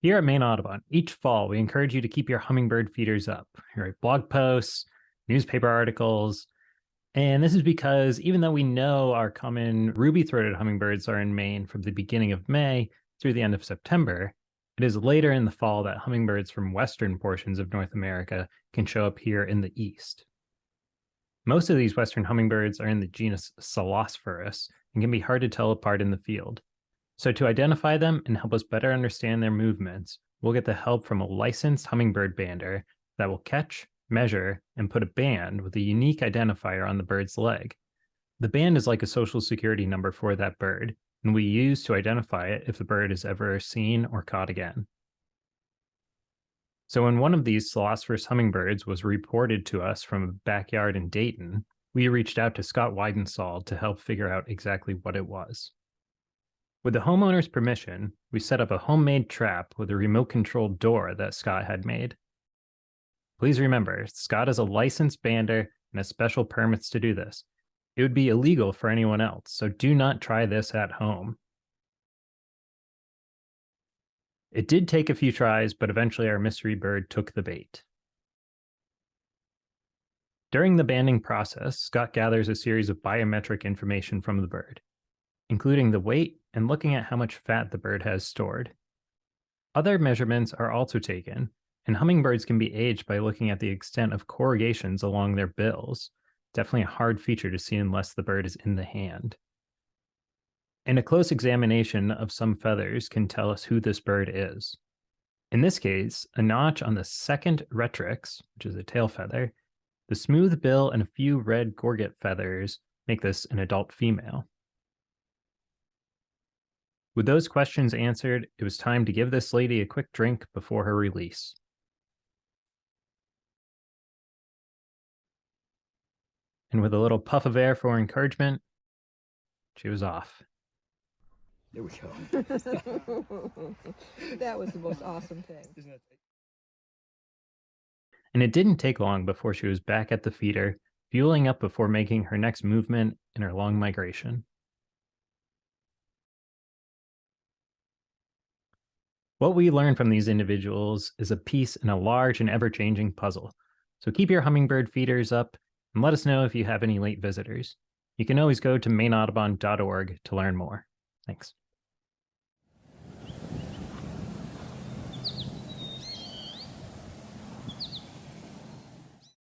Here at Maine Audubon, each fall we encourage you to keep your hummingbird feeders up. You write blog posts, newspaper articles, and this is because even though we know our common ruby-throated hummingbirds are in Maine from the beginning of May through the end of September, it is later in the fall that hummingbirds from western portions of North America can show up here in the east. Most of these western hummingbirds are in the genus Selasphorus and can be hard to tell apart in the field. So to identify them and help us better understand their movements, we'll get the help from a licensed hummingbird bander that will catch, measure, and put a band with a unique identifier on the bird's leg. The band is like a social security number for that bird, and we use to identify it if the bird is ever seen or caught again. So when one of these Selasphorus hummingbirds was reported to us from a backyard in Dayton, we reached out to Scott Weidensaul to help figure out exactly what it was. With the homeowner's permission, we set up a homemade trap with a remote controlled door that Scott had made. Please remember, Scott is a licensed bander and has special permits to do this. It would be illegal for anyone else, so do not try this at home. It did take a few tries, but eventually our mystery bird took the bait. During the banding process, Scott gathers a series of biometric information from the bird, including the weight and looking at how much fat the bird has stored. Other measurements are also taken, and hummingbirds can be aged by looking at the extent of corrugations along their bills. Definitely a hard feature to see unless the bird is in the hand. And a close examination of some feathers can tell us who this bird is. In this case, a notch on the second rectrix, which is a tail feather, the smooth bill and a few red gorget feathers make this an adult female. With those questions answered, it was time to give this lady a quick drink before her release. And with a little puff of air for encouragement, she was off. There we go. that was the most awesome thing. And it didn't take long before she was back at the feeder, fueling up before making her next movement in her long migration. What we learn from these individuals is a piece in a large and ever-changing puzzle. So keep your hummingbird feeders up and let us know if you have any late visitors. You can always go to maineaudubon.org to learn more. Thanks.